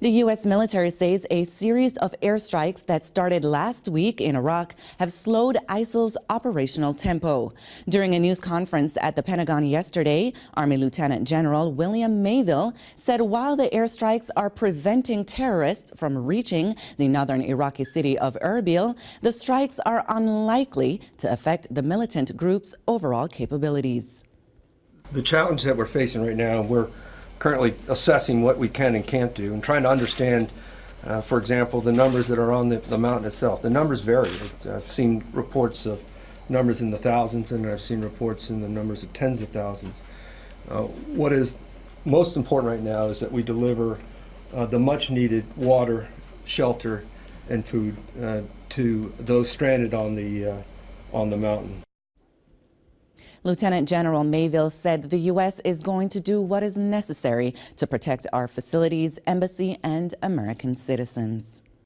The U.S. military says a series of airstrikes that started last week in Iraq have slowed ISIL's operational tempo. During a news conference at the Pentagon yesterday, Army Lieutenant General William Mayville said while the airstrikes are preventing terrorists from reaching the northern Iraqi city of Erbil, the strikes are unlikely to affect the militant group's overall capabilities. The challenge that we're facing right now, we're currently assessing what we can and can't do and trying to understand, uh, for example, the numbers that are on the, the mountain itself. The numbers vary. I've seen reports of numbers in the thousands and I've seen reports in the numbers of tens of thousands. Uh, what is most important right now is that we deliver uh, the much needed water, shelter, and food uh, to those stranded on the, uh, on the mountain. Lieutenant General Mayville said the U.S. is going to do what is necessary to protect our facilities, embassy, and American citizens.